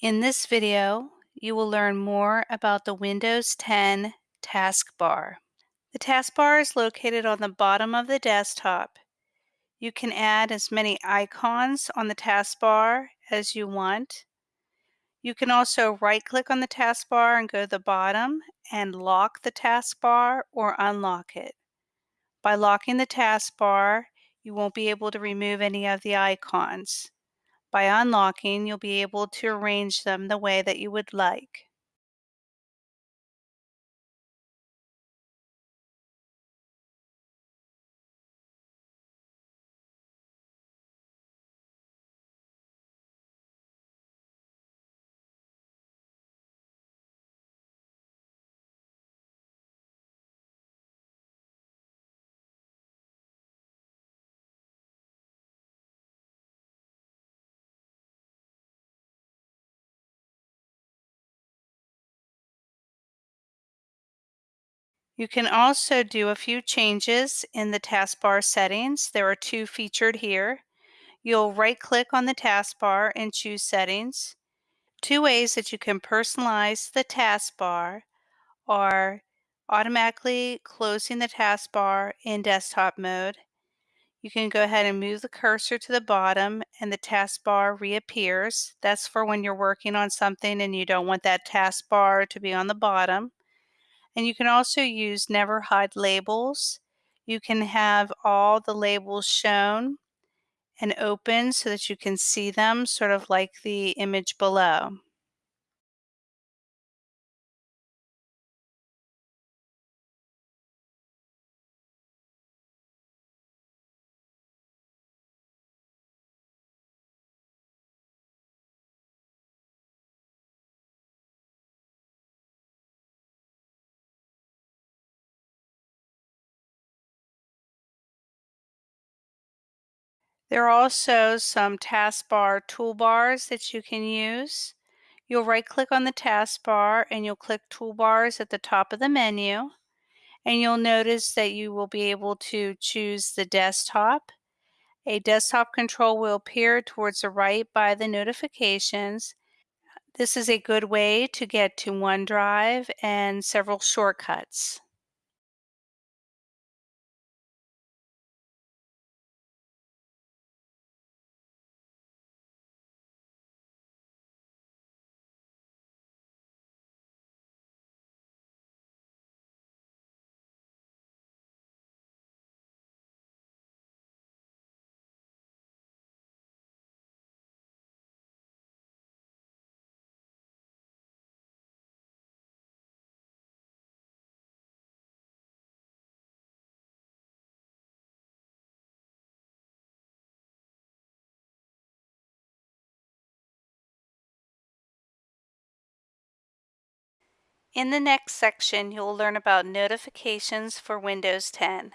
In this video, you will learn more about the Windows 10 taskbar. The taskbar is located on the bottom of the desktop. You can add as many icons on the taskbar as you want. You can also right-click on the taskbar and go to the bottom and lock the taskbar or unlock it. By locking the taskbar, you won't be able to remove any of the icons. By unlocking, you'll be able to arrange them the way that you would like. You can also do a few changes in the taskbar settings. There are two featured here. You'll right-click on the taskbar and choose Settings. Two ways that you can personalize the taskbar are automatically closing the taskbar in desktop mode. You can go ahead and move the cursor to the bottom and the taskbar reappears. That's for when you're working on something and you don't want that taskbar to be on the bottom. And you can also use never hide labels. You can have all the labels shown and open so that you can see them sort of like the image below. There are also some taskbar toolbars that you can use. You'll right click on the taskbar and you'll click toolbars at the top of the menu and you'll notice that you will be able to choose the desktop. A desktop control will appear towards the right by the notifications. This is a good way to get to OneDrive and several shortcuts. In the next section, you'll learn about notifications for Windows 10.